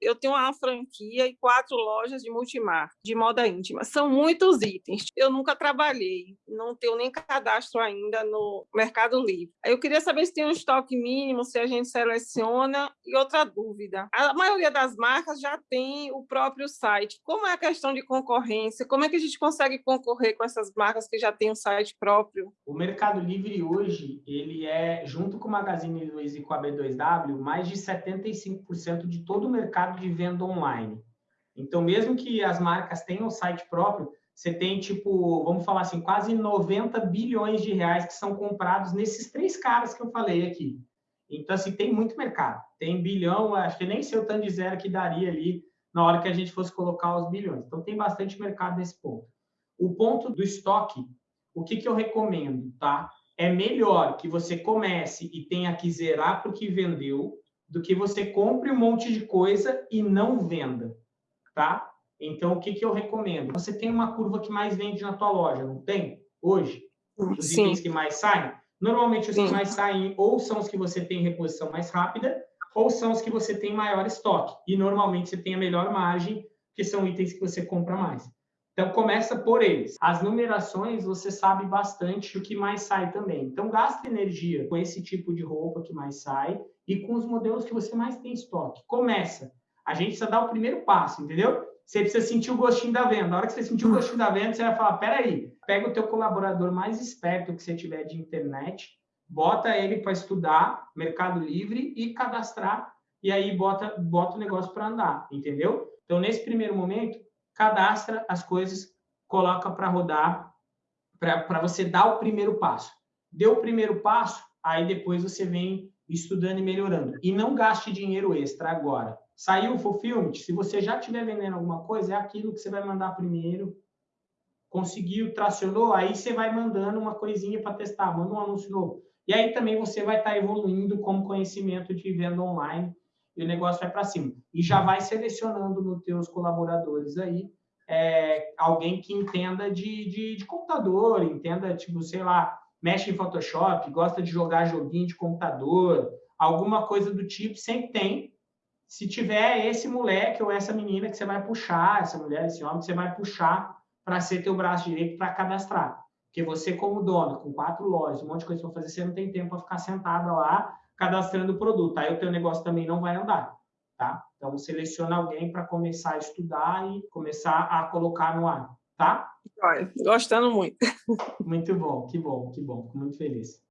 Eu tenho uma franquia e quatro lojas de multimar, de moda íntima. São muitos itens. Eu nunca trabalhei, não tenho nem cadastro ainda no Mercado Livre. Eu queria saber se tem um estoque mínimo, se a gente seleciona. E outra dúvida: a maioria das marcas já tem o próprio site. Como é a questão de concorrência? Como é que a gente consegue concorrer com essas marcas que já têm um site próprio? O Mercado Livre hoje, ele é, junto com o Magazine Luiza e com a B2W, mais de 75% de todo o mercado de venda online. Então, mesmo que as marcas tenham site próprio, você tem, tipo, vamos falar assim, quase 90 bilhões de reais que são comprados nesses três caras que eu falei aqui. Então, assim, tem muito mercado. Tem bilhão, acho que nem sei o tanto de zero que daria ali na hora que a gente fosse colocar os bilhões. Então, tem bastante mercado nesse ponto. O ponto do estoque, o que, que eu recomendo, tá? É melhor que você comece e tenha que zerar para o que vendeu do que você compre um monte de coisa e não venda, tá? Então, o que, que eu recomendo? Você tem uma curva que mais vende na tua loja, não tem? Hoje? Os Sim. itens que mais saem? Normalmente, os Sim. que mais saem ou são os que você tem reposição mais rápida ou são os que você tem maior estoque. E, normalmente, você tem a melhor margem, que são itens que você compra mais. Então, começa por eles. As numerações, você sabe bastante o que mais sai também. Então, gasta energia com esse tipo de roupa que mais sai e com os modelos que você mais tem estoque. Começa. A gente precisa dar o primeiro passo, entendeu? Você precisa sentir o gostinho da venda. Na hora que você sentir o gostinho da venda, você vai falar, peraí, pega o teu colaborador mais esperto que você tiver de internet, bota ele para estudar Mercado Livre e cadastrar, e aí bota, bota o negócio para andar, entendeu? Então, nesse primeiro momento, cadastra as coisas, coloca para rodar, para você dar o primeiro passo. Deu o primeiro passo, aí depois você vem estudando e melhorando. E não gaste dinheiro extra agora. Saiu o fulfillment, se você já estiver vendendo alguma coisa, é aquilo que você vai mandar primeiro. Conseguiu, tracionou, aí você vai mandando uma coisinha para testar, manda um anúncio novo. E aí também você vai estar tá evoluindo como conhecimento de venda online e o negócio vai para cima. E já vai selecionando nos teus colaboradores aí é, alguém que entenda de, de, de, computador, entenda, tipo, sei lá, mexe em Photoshop, gosta de jogar joguinho de computador, alguma coisa do tipo, sempre tem. Se tiver esse moleque ou essa menina que você vai puxar, essa mulher, esse homem que você vai puxar para ser teu braço direito para cadastrar. Porque você, como dono, com quatro lojas, um monte de coisa para fazer, você não tem tempo para ficar sentada lá cadastrando o produto. Aí o teu negócio também não vai andar, tá? Então, seleciona alguém para começar a estudar e começar a colocar no ar, tá? Gostando muito. Muito bom, que bom, que bom. Fico muito feliz.